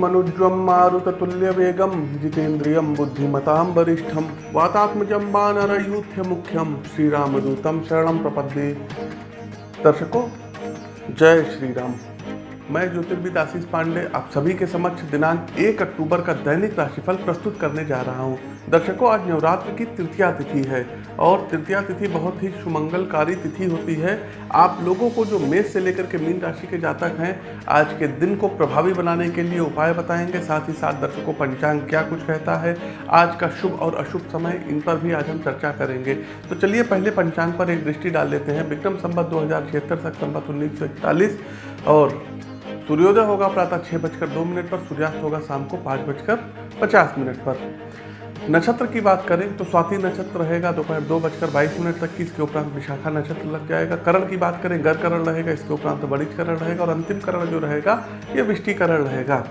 मनुज्वं मारुततुल्यवेगं जितेन्द्रियं बुद्धिमतां वरिष्ठं वातात्मजं वानरयूथ्यमुख्यं श्रीरामदूतं शरणं प्रपद्ये। दर्शकों जय श्री राम मैं ज्योतिर्विद आशीष पांडे, आप सभी के समक्ष दिनांक एक अक्टूबर का दैनिक राशिफल प्रस्तुत करने जा रहा हूँ। दर्शकों, आज नवरात्र की तृतीया तिथि है और तृतीया तिथि बहुत ही सुमंगलकारी तिथि होती है। आप लोगों को जो मेष से लेकर के मीन राशि के जातक हैं, आज के दिन को प्रभावी बनाने के लिए उपाय बताएँगे। साथ ही साथ दर्शकों, पंचांग क्या कुछ कहता है? आज का शुभ और अशुभ समय, इन पर भी आज हम चर्चा करेंगे। तो चलिए पहले पंचांग पर एक दृष्टि डाल लेते हैं। विक्रम संबत दो हज़ार छिहत्तर संबत उन्नीस और सूर्योदय होगा प्रातः छः बजकर दो मिनट पर, सूर्यास्त होगा शाम को पाँच बजकर पचास मिनट पर। नक्षत्र की बात करें तो स्वाति नक्षत्र रहेगा, दोपहर दो बजकर बाईस मिनट तक की, इसके उपरांत विशाखा नक्षत्र लग जाएगा। करण की बात करें गर करण रहेगा, इसके उपरांत बड़ी करण रहेगा और अंतिम करण जो रहेगा, ये विष्टिकरण रहेगा।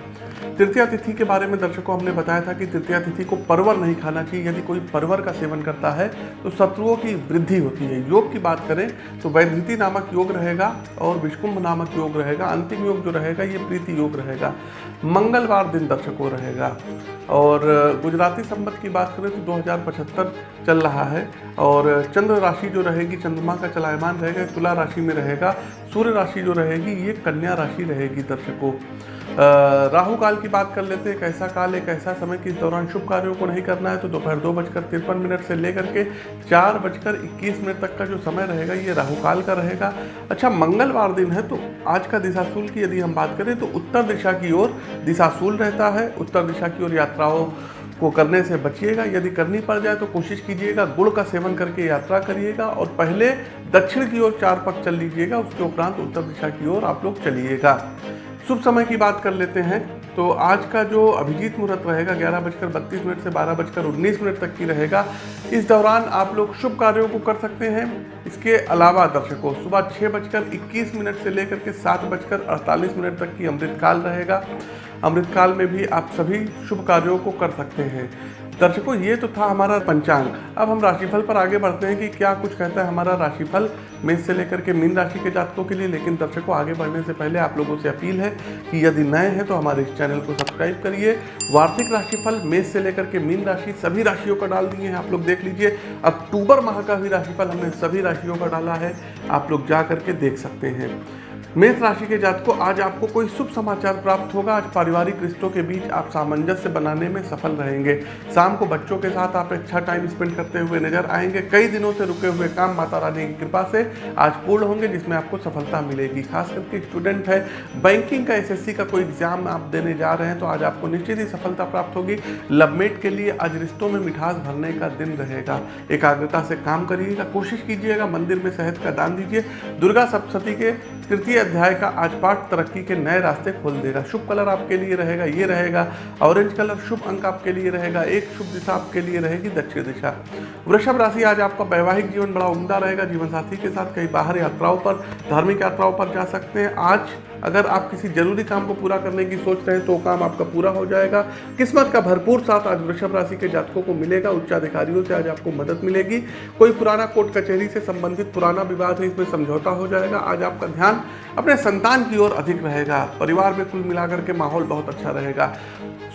तृतीया तिथि के बारे में दर्शकों, हमने बताया था कि तृतीया तिथि को परवर नहीं खाना चाहिए। यदि कोई परवर का सेवन करता है तो शत्रुओं की वृद्धि होती है। योग की बात करें तो वैधृति नामक योग रहेगा और विष्कुंभ नामक योग रहेगा। अंतिम योग जो रहेगा, ये प्रीति योग रहेगा। मंगलवार दिन दर्शकों रहेगा। और गुजराती संबत की बात करें तो दो हज़ार पचहत्तर चल रहा है और चंद्र राशि जो रहेगी, चंद्रमा का चलायमान रहेगा, तुला राशि में रहेगा, सूर्य राशि जो रहेगी, ये कन्या राशि रहेगी दर्शकों। राहु काल की बात कर लेते हैं एक ऐसा काल एक ऐसा समय कि इस दौरान शुभ कार्यों को नहीं करना है तो दोपहर दो बजकर तिरपन मिनट से लेकर के चार बजकर इक्कीस मिनट तक का जो समय रहेगा, ये राहु काल का रहेगा। अच्छा मंगलवार दिन है तो आज का दिशाशूल की यदि हम बात करें तो उत्तर दिशा की ओर दिशाशूल रहता है। उत्तर दिशा की ओर यात्राओं को करने से बचिएगा, यदि करनी पड़ जाए तो कोशिश कीजिएगा गुड़ का सेवन करके यात्रा करिएगा और पहले दक्षिण की ओर चार पक चल लीजिएगा, उसके उपरांत उत्तर दिशा की ओर आप लोग चलिएगा। शुभ समय की बात कर लेते हैं। तो आज का जो अभिजीत मुहूर्त रहेगा, ग्यारह बजकर बत्तीस मिनट से बारह बजकर उन्नीस मिनट तक की रहेगा। इस दौरान आप लोग शुभ कार्यों को कर सकते हैं। इसके अलावा दर्शकों, सुबह छः बजकर इक्कीस मिनट से लेकर के सात बजकर अड़तालीस मिनट तक की अमृतकाल रहेगा। अमृतकाल में भी आप सभी शुभ कार्यों को कर सकते हैं। दर्शकों, ये तो था हमारा पंचांग। अब हम राशिफल पर आगे बढ़ते हैं कि क्या कुछ कहता है हमारा राशिफल मेष से लेकर के मीन राशि के जातकों के लिए, लेकिन दर्शकों, आगे बढ़ने से पहले आप लोगों से अपील है कि यदि नए हैं तो हमारे इस चैनल को सब्सक्राइब करिए। वार्षिक राशिफल, मेष से लेकर के मीन राशि, सभी राशियों का डाल दिए हैं, आप लोग देख लीजिए। अक्टूबर माह का भी राशिफल हमने सभी राशियों का डाला है, आप लोग जा करके देख सकते हैं। मेष राशि के जातकों, आज आपको कोई शुभ समाचार प्राप्त होगा। आज पारिवारिक रिश्तों के बीच आप सामंजस्य बनाने में सफल रहेंगे। शाम को बच्चों के साथ आप अच्छा टाइम स्पेंड करते हुए नज़र आएँगे। कई दिनों से रुके हुए काम माता रानी की कृपा से आज पूर्ण होंगे, जिसमें आपको सफलता मिलेगी। खास करके स्टूडेंट है बैंकिंग का एसएससी का कोई एग्ज़ाम आप देने जा रहे हैं तो आज आपको निश्चित ही सफलता प्राप्त होगी। लवमेट के लिए आज रिश्तों में मिठास भरने का दिन रहेगा। एकाग्रता से काम करिएगा, कोशिश कीजिएगा, मंदिर में शहद का दान दीजिए। दुर्गा सप्तती के तृतीय अध्याय का आज पाठ तरक्की के नए रास्ते खोल देगा। शुभ कलर आपके लिए रहेगा, ये रहेगा। ऑरेंज कलर शुभ अंक आपके लिए रहेगा, एक शुभ दिशा आपके लिए रहेगी दक्षिण दिशा। वृषभ राशि आज आपका वैवाहिक जीवन बड़ा उमदा रहेगा। जीवन साथी के साथ कई बाहर यात्राओं पर, धार्मिक यात्राओं पर जा सकते हैं। आज अगर आप किसी ज़रूरी काम को पूरा करने की सोच रहे हैं तो काम आपका पूरा हो जाएगा। किस्मत का भरपूर साथ आज वृषभ राशि के जातकों को मिलेगा। उच्चाधिकारियों से आज आपको मदद मिलेगी। कोई पुराना कोर्ट कचहरी से संबंधित पुराना विवाद है, इसमें समझौता हो जाएगा। आज आपका ध्यान अपने संतान की ओर अधिक रहेगा। परिवार में कुल मिलाकर के माहौल बहुत अच्छा रहेगा।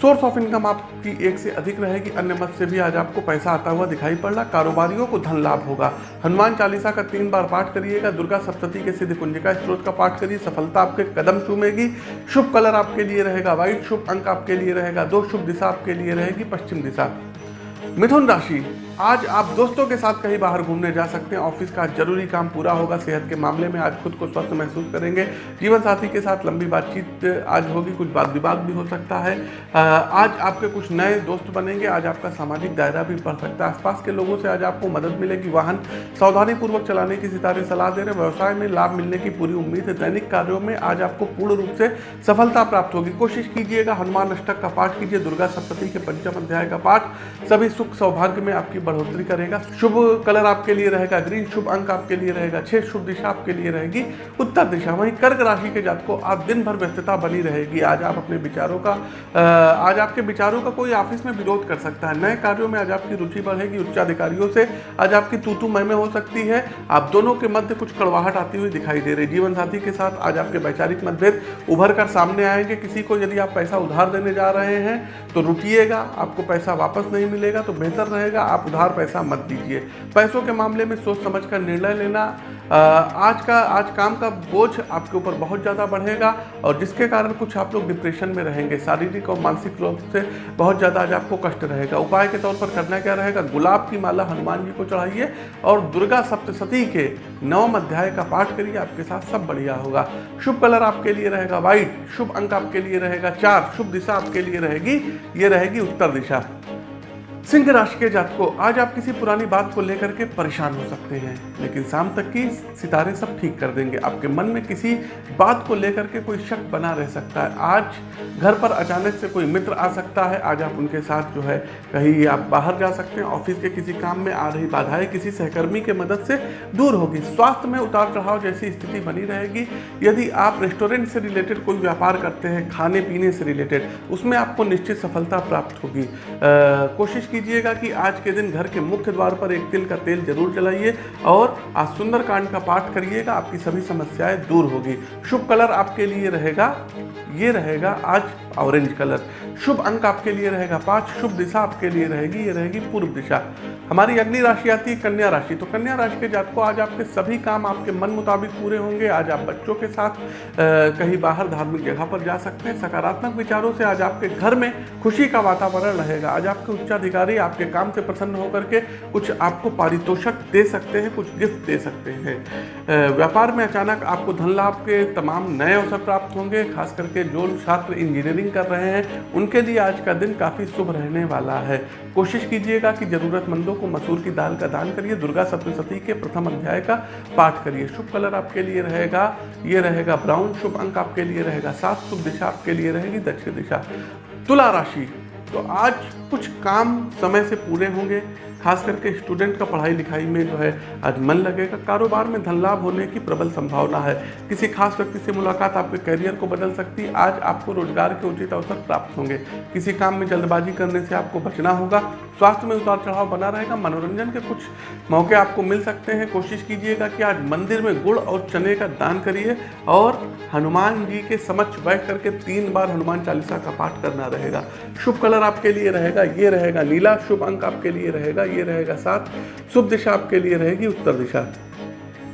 सोर्स ऑफ़ इनकम आपकी एक से अधिक रहेगी। अन्य मत से भी आज आपको पैसा आता हुआ दिखाई पड़ रहा। कारोबारियों को धन लाभ होगा। हनुमान चालीसा का तीन बार पाठ करिएगा। दुर्गा सप्तती के सिद्ध कुंजिका स्त्रोत का पाठ करिए। सफलता आपके कदम चूमेगी। शुभ कलर आपके लिए रहेगा व्हाइट शुभ अंक आपके लिए रहेगा, दो शुभ दिशा आपके लिए रहेगी, पश्चिम दिशा। मिथुन राशि आज आप दोस्तों के साथ कहीं बाहर घूमने जा सकते हैं। ऑफ़िस का ज़रूरी काम पूरा होगा। सेहत के मामले में आज खुद को स्वस्थ महसूस करेंगे। जीवन साथी के साथ लंबी बातचीत आज होगी। कुछ बात विवाद भी हो सकता है। आज आपके कुछ नए दोस्त बनेंगे। आज आपका सामाजिक दायरा भी बढ़ सकता है। आसपास के लोगों से आज आपको मदद मिलेगी। वाहन सावधानी पूर्वक चलाने की सितारे सलाह दे रहे व्यवसाय में लाभ मिलने की पूरी उम्मीद है। दैनिक कार्यों में आज आपको पूर्ण रूप से सफलता प्राप्त होगी। कोशिश कीजिएगा। हनुमान अष्टक का पाठ कीजिए। दुर्गा सप्तती के पंचम अध्याय का पाठ। सभी सुख सौभाग्य में आपकी बढ़ोतरी करेगा। शुभ कलर आपके लिए रहेगा ग्रीन शुभ अंक आपके लिए रहेगा, छह शुभ दिशा आपके लिए रहेगी, उत्तर दिशा वहीं कर्क राशि के जात को आज दिन भर व्यस्तता बनी रहेगी। आज आप अपने विचारों का आज आपके विचारों का कोई ऑफ़िस में विरोध कर सकता है। नए कार्यों में आज आपकी रुचि बढ़ेगी उच्च अधिकारियों से आज आपकी तूतू में हो सकती है। आप दोनों के मध्य कुछ कड़वाहट आती हुई दिखाई दे रही जीवन साथी के साथ आज आपके वैचारिक मतभेद उभर कर सामने आएँगे। किसी को यदि आप पैसा उधार देने जा रहे हैं तो रुकिएगा, आपको पैसा वापस नहीं मिलेगा तो बेहतर रहेगा। आप उधार पैसा मत दीजिए। पैसों के मामले में सोच समझ कर निर्णय लेना आज का, आज काम का बोझ आपके ऊपर बहुत ज़्यादा बढ़ेगा और जिसके कारण कुछ आप लोग डिप्रेशन में रहेंगे, शारीरिक और मानसिक रूप से बहुत ज़्यादा आज आपको कष्ट रहेगा। उपाय के तौर पर करना क्या रहेगा? गुलाब की माला हनुमान जी को चढ़ाइए और दुर्गा सप्तशती के नवम अध्याय का पाठ करिए, आपके साथ सब बढ़िया होगा। शुभ कलर आपके लिए रहेगा व्हाइट, शुभ अंक आपके लिए रहेगा चार, शुभ दिशा आपके लिए रहेगी, ये रहेगी उत्तर दिशा। सिंह राशि के जात को आज आप किसी पुरानी बात को लेकर के परेशान हो सकते हैं, लेकिन शाम तक की सितारे सब ठीक कर देंगे। आपके मन में किसी बात को लेकर के कोई शक बना रह सकता है। आज घर पर अचानक से कोई मित्र आ सकता है। आज आप उनके साथ जो है कहीं आप बाहर जा सकते हैं, ऑफ़िस के किसी काम में आ रही बाधाएँ किसी सहकर्मी के मदद से दूर होगी। स्वास्थ्य में उतार चढ़ाव जैसी स्थिति बनी रहेगी। यदि आप रेस्टोरेंट से रिलेटेड कोई व्यापार करते हैं खाने पीने से रिलेटेड, उसमें आपको निश्चित सफलता प्राप्त होगी। कोशिश कीजिएगा कि आज के दिन घर के मुख्य द्वार पर एक तिल का तेल ज़रूर जलाइए और आज सुंदरकांड का पाठ करिएगा आपकी सभी समस्याएँ दूर होगी। शुभ कलर आपके लिए रहेगा ये रहेगा आज ऑरेंज कलर। शुभ अंक आपके लिए रहेगा पाँच शुभ दिशा आपके लिए रहेगी ये रहेगी पूर्व दिशा। हमारी अगली राशि आती है कन्या राशि तो कन्या राशि के जात को आज आपके सभी काम आपके मन मुताबिक पूरे होंगे। आज आप बच्चों के साथ आ, कहीं बाहर धार्मिक जगह पर जा सकते हैं। सकारात्मक विचारों से आज आपके घर में खुशी का वातावरण रहेगा। आज आपके उच्चाधिकारी आपके काम से प्रसन्न होकर के कुछ आपको पारितोषक दे सकते हैं, कुछ गिफ्ट दे सकते हैं। व्यापार में अचानक आपको धन लाभ के तमाम नए अवसर प्राप्त होंगे, खास करके जो छात्र इंजीनियरिंग कर रहे हैं, उनके लिए आज का दिन काफ़ी शुभ रहने वाला है। कोशिश कीजिएगा कि ज़रूरतमंदों को मसूर की दाल का दान करिए, दुर्गा सप्तशती के प्रथम अध्याय का पाठ करिए। शुभ कलर आपके लिए रहेगा, ये रहेगा ब्राउन शुभ अंक आपके लिए रहेगा, सात शुभ दिशा आपके लिए रहेगी, दक्षिण दिशा। तुला राशि तो आज कुछ काम समय से पूरे होंगे। खास करके स्टूडेंट का पढ़ाई लिखाई में जो है, आज मन लगेगा। कारोबार में धन लाभ होने की प्रबल संभावना है। किसी खास व्यक्ति से मुलाकात आपके करियर को बदल सकती है। आज आपको रोज़गार के उचित अवसर प्राप्त होंगे। किसी काम में जल्दबाजी करने से आपको बचना होगा। स्वास्थ्य में उतार चढ़ाव बना रहेगा। मनोरंजन के कुछ मौके आपको मिल सकते हैं। कोशिश कीजिएगा कि आज मंदिर में गुड़ और चने का दान करिए और हनुमान जी के समक्ष बैठ करके तीन बार हनुमान चालीसा का पाठ करना रहेगा। शुभ कलर आपके लिए रहेगा, ये रहेगा नीला। शुभ अंक आपके लिए रहेगा ये रहेगा सात शुभ दिशा आपके लिए रहेगी, उत्तर दिशा।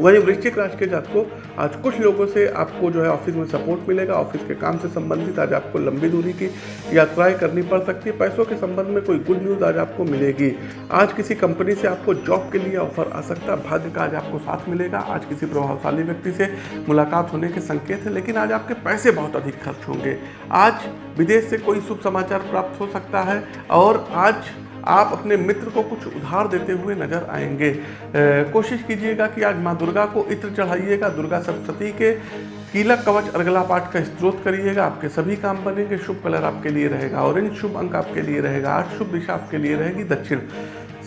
वहीं वृश्चिक राशि के जात को आज कुछ लोगों से आपको जो है ऑफ़िस में सपोर्ट मिलेगा ऑफ़िस के काम से संबंधित आज आपको लंबी दूरी की यात्राएँ करनी पड़ सकती है, पैसों के संबंध में कोई गुड न्यूज़ आज आपको मिलेगी। आज किसी कंपनी से आपको जॉब के लिए ऑफ़र आ सकता है, भाग्य का आज आपको साथ मिलेगा, आज किसी प्रभावशाली व्यक्ति से मुलाकात होने के संकेत है, लेकिन आज आपके पैसे बहुत अधिक खर्च होंगे। आज विदेश से कोई शुभ समाचार प्राप्त हो सकता है, और आज आप अपने मित्र को कुछ उधार देते हुए नज़र आएँगे। कोशिश कीजिएगा कि आज माँ दुर्गा को इत्र चढ़ाइएगा। दुर्गा सप्तती के कीलक कवच अर्गला पाठ का स्त्रोत करिएगा। आपके सभी काम बनेंगे। शुभ कलर आपके लिए रहेगा। ऑरेंज शुभ अंक आपके लिए रहेगा। आठ शुभ दिशा आपके लिए रहेगी। दक्षिण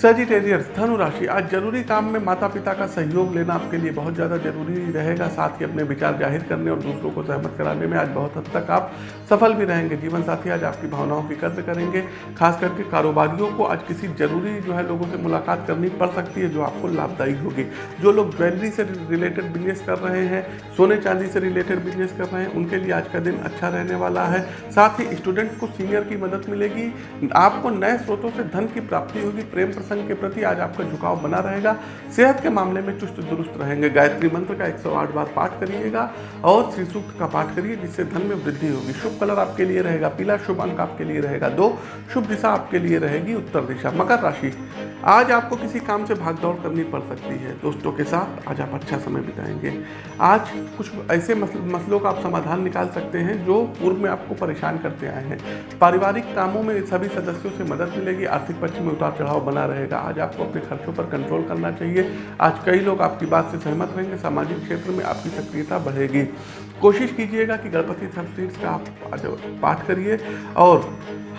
सजिटेरियस धनु राशि। आज ज़रूरी काम में माता पिता का सहयोग लेना आपके लिए बहुत ज़्यादा ज़रूरी रहेगा, साथ ही अपने विचार ज़ाहिर करने और दूसरों को सहमत कराने में आज बहुत हद तक आप सफल भी रहेंगे। जीवन साथी, आज आपकी भावनाओं की कद्र करेंगे, खास करके कारोबारियों को आज किसी ज़रूरी जो है लोगों से मुलाकात करनी पड़ सकती है, जो आपको लाभदायी होगी। जो लोग ज्वेलरी से रिलेटेड बिज़नेस कर रहे हैं, सोने चांदी से रिलेटेड बिज़नेस कर रहे हैं, उनके लिए आज का दिन अच्छा रहने वाला है। साथ ही स्टूडेंट को सीनियर की मदद मिलेगी। आपको नए स्रोतों से धन की प्राप्ति होगी, प्रेम प्रसंग के प्रति आज आपका झुकाव बना रहेगा। सेहत के मामले में चुस्त दुरुस्त रहेंगे। गायत्री मंत्र का 108 बार पाठ करिएगा और श्री सूक्त का पाठ करिए, जिससे धन में वृद्धि होगी। शुभ कलर आपके लिए रहेगा, पीला शुभ अंक आपके लिए रहेगा, दो शुभ दिशा आपके लिए रहेगी, उत्तर दिशा, मकर राशि। आज आपको किसी काम से भागदौड़ करनी पड़ सकती है। दोस्तों के साथ आज आप अच्छा समय बिताएँगे। आज कुछ ऐसे मसलों का आप समाधान निकाल सकते हैं, जो पूर्व में आपको परेशान करते आए हैं। पारिवारिक कामों में सभी सदस्यों से मदद मिलेगी, आर्थिक पक्ष में उतार चढ़ाव बना रहेगा। आज आपको अपने खर्चों पर कंट्रोल करना चाहिए। आज कई लोग आपकी बात से सहमत रहेंगे सामाजिक क्षेत्र में आपकी सक्रियता बढ़ेगी। कोशिश कीजिएगा कि गणपति सप्तीर्थ का आप पाठ करिए और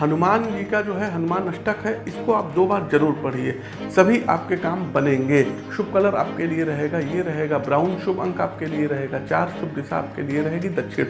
हनुमान जी का जो है, हनुमान अष्टक है, इसको आप दो बार ज़रूर पढ़िए। सभी आपके काम बनेंगे। शुभ कलर आपके लिए रहेगा, ये रहेगा, ब्राउन शुभ अंक आपके लिए रहेगा, चार शुभ दिशा आपके लिए रहेगी, दक्षिण।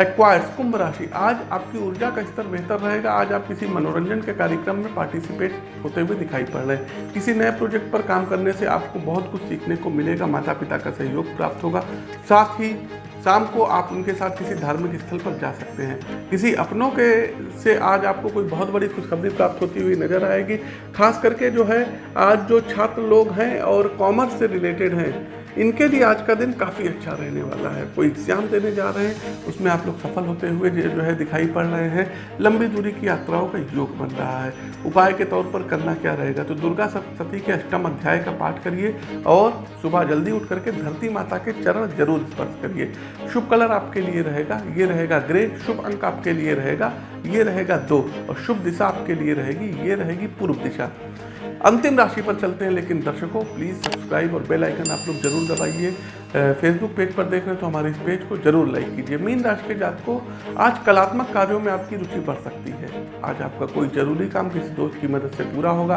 एक्वायर्स, कुंभ राशि, आज आपकी ऊर्जा का स्तर बेहतर रहेगा, आज आप किसी मनोरंजन के कार्यक्रम में पार्टिसिपेट होते हुए दिखाई पड़ रहे हैं। किसी नए प्रोजेक्ट पर काम करने से आपको बहुत कुछ सीखने को मिलेगा माता पिता का सहयोग प्राप्त होगा। साथ ही शाम को आप उनके साथ किसी धार्मिक स्थल पर जा सकते हैं। किसी अपनों के से आज आपको कोई बहुत बड़ी खुशखबरी प्राप्त होती हुई नज़र आएगी। खास करके जो है, आज जो छात्र लोग हैं और कॉमर्स से रिलेटेड हैं इनके लिए आज का दिन काफ़ी अच्छा रहने वाला है। कोई एग्ज़ाम देने जा रहे हैं, उसमें आप लोग सफल होते हुए जो है दिखाई पड़ रहे हैं। लंबी दूरी की यात्राओं का योग बन रहा है। उपाय के तौर पर करना क्या रहेगा? तो दुर्गा सप्तती के अष्टम अध्याय का पाठ करिए और सुबह जल्दी उठ करके धरती माता के चरण ज़रूर स्पर्श करिए। शुभ कलर आपके लिए रहेगा, ये रहेगा ग्रे। शुभ अंक आपके लिए रहेगा ये रहेगा दो, और शुभ दिशा आपके लिए रहेगी, ये रहेगी पूर्व दिशा। अंतिम राशि पर चलते हैं, लेकिन दर्शकों प्लीज़ सब्सक्राइब और बेल आइकन आप लोग ज़रूर दबाइए। फेसबुक पेज पर देख रहे हैं तो हमारे इस पेज को ज़रूर लाइक कीजिए। मीन राशि के जात को आज कलात्मक कार्यों में आपकी रुचि बढ़ सकती है। आज आपका कोई ज़रूरी काम किसी दोस्त की मदद से पूरा होगा।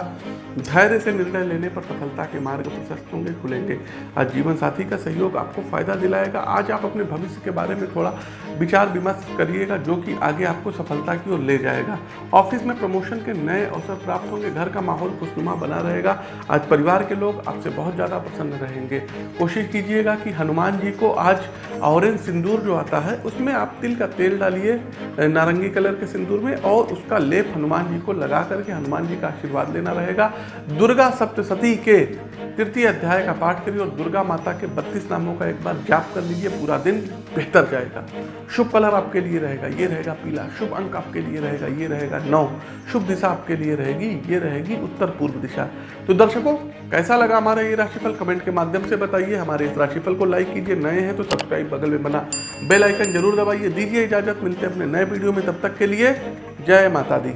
धैर्य से निर्णय लेने पर सफलता के मार्ग प्रशस्त होंगे, खुलेंगे। आज जीवन साथी का सहयोग आपको फ़ायदा दिलाएगा। आज आप अपने भविष्य के बारे में थोड़ा विचार विमर्श करिएगा, जो कि आगे आपको सफलता की ओर ले जाएगा। ऑफ़िस में प्रमोशन के नए अवसर प्राप्त होंगे। घर का माहौल खुशनुमा बना रहेगा। आज परिवार के लोग आपसे बहुत ज़्यादा प्रसन्न रहेंगे। कोशिश कीजिएगा कि हनुमान जी को आज ऑरेंज सिंदूर जो आता है, उसमें आप तिल का तेल डालिए नारंगी कलर के सिंदूर में और उसका लेप हनुमान जी को लगा करके हनुमान जी का आशीर्वाद लेना रहेगा। दुर्गा सप्तशती के तृतीय अध्याय का पाठ करिए और दुर्गा माता के बत्तीस नामों का एक बार जाप कर लीजिए, पूरा दिन बेहतर जाएगा। शुभ कलर आपके लिए रहेगा, ये रहेगा पीला। शुभ अंक आपके लिए रहेगा, ये रहेगा नौ। शुभ दिशा आपके लिए रहेगी, ये रहेगी उत्तर पूर्व दिशा। तो दर्शकों, कैसा लगा हमारा ये राशिफल? कमेंट के माध्यम से बताइए। हमारे इस राशिफल को लाइक कीजिए। नए हैं तो सब्सक्राइब बगल में बना बेल आइकन ज़रूर दबाइए। दीजिए इजाज़त। मिलते हैं अपने नए वीडियो में। तब तक के लिए जय माता दी।